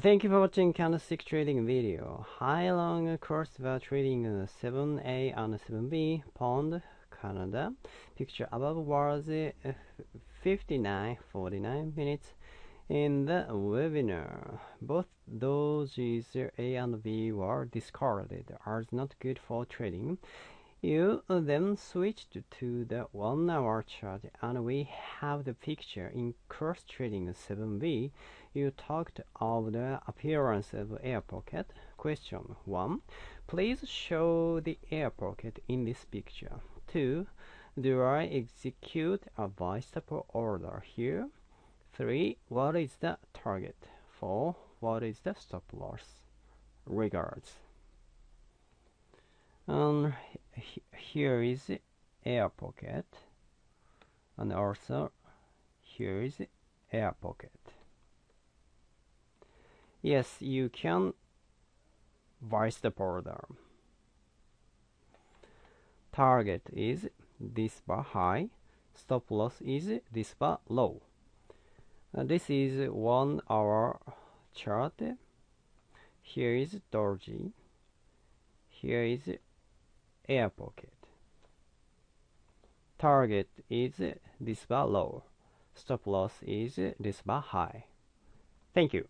Thank you for watching candlestick trading video. High long course about trading 7A and 7B pound Canada. Picture above was uh, 59.49 minutes in the webinar. Both dojis A and B were discarded as not good for trading. You then switched to the one hour chart and we have the picture in cross trading 7B. You talked of the appearance of air pocket. Question 1. Please show the air pocket in this picture. 2. Do I execute a buy stop order here? 3. What is the target? 4. What is the stop loss? Regards. And here is air pocket and also here is air pocket. Yes you can vice the border. Target is this bar high stop loss is this bar low. This is one hour chart. Here is doji. Here is air pocket. Target is this bar low. Stop loss is this bar high. Thank you.